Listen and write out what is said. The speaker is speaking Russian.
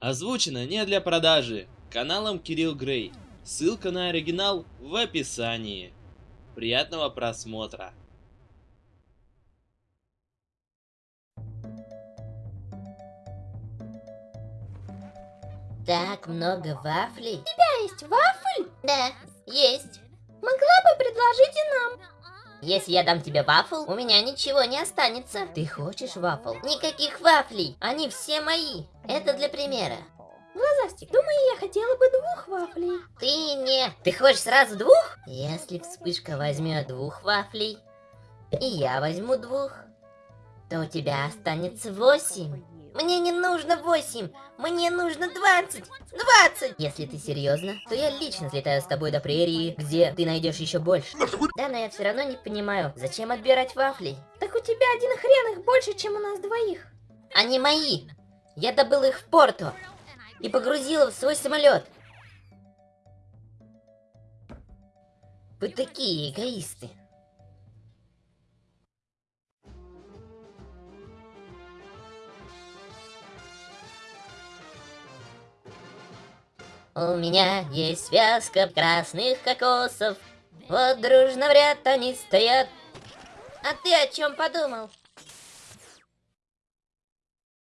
Озвучено не для продажи. Каналом Кирилл Грей. Ссылка на оригинал в описании. Приятного просмотра. Так много вафлей. У тебя есть вафль? Да, есть. Могла бы предложить и нам. Если я дам тебе вафл, у меня ничего не останется. Ты хочешь вафл? Никаких вафлей. Они все мои. Это для примера. Глазастик, думаю, я хотела бы двух вафлей. Ты не... Ты хочешь сразу двух? Если вспышка возьмет двух вафлей, и я возьму двух, то у тебя останется восемь. Мне не нужно восемь, мне нужно двадцать. Двадцать! Если ты серьезно, то я лично слетаю с тобой до прерии, где ты найдешь еще больше. Да, но я все равно не понимаю, зачем отбирать вафли? Так у тебя один хрен их больше, чем у нас двоих. Они мои. Я добыл их в порту и погрузил в свой самолет. Вы такие эгоисты. У меня есть связка красных кокосов. Вот дружно в ряд они стоят. А ты о чем подумал?